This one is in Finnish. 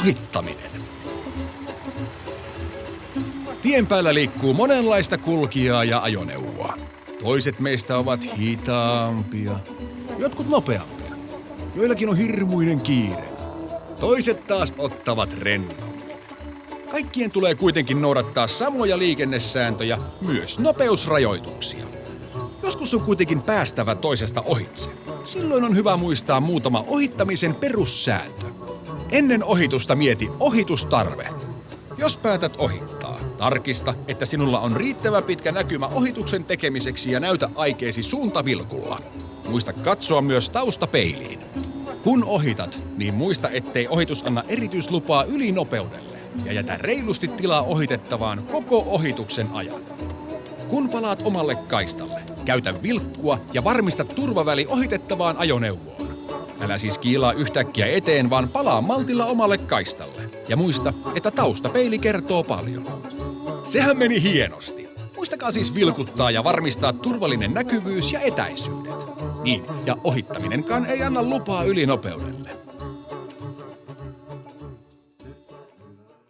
ohittaminen. Tien päällä liikkuu monenlaista kulkijaa ja ajoneuvoa. Toiset meistä ovat hitaampia, jotkut nopeampia. Joillakin on hirmuinen kiire. Toiset taas ottavat rennommin. Kaikkien tulee kuitenkin noudattaa samoja liikennesääntöjä, myös nopeusrajoituksia. Joskus on kuitenkin päästävä toisesta ohitse. Silloin on hyvä muistaa muutama ohittamisen perussääntö. Ennen ohitusta mieti ohitustarve. Jos päätät ohittaa, tarkista, että sinulla on riittävä pitkä näkymä ohituksen tekemiseksi ja näytä aikeesi suuntavilkulla. Muista katsoa myös taustapeiliin. Kun ohitat, niin muista, ettei ohitus anna erityislupaa ylinopeudelle ja jätä reilusti tilaa ohitettavaan koko ohituksen ajan. Kun palaat omalle kaistalle, käytä vilkkua ja varmista turvaväli ohitettavaan ajoneuvoon. Älä siis kiilaa yhtäkkiä eteen, vaan palaa maltilla omalle kaistalle. Ja muista, että taustapeili kertoo paljon. Sehän meni hienosti. Muistakaa siis vilkuttaa ja varmistaa turvallinen näkyvyys ja etäisyydet. Niin, ja ohittaminenkaan ei anna lupaa ylinopeudelle.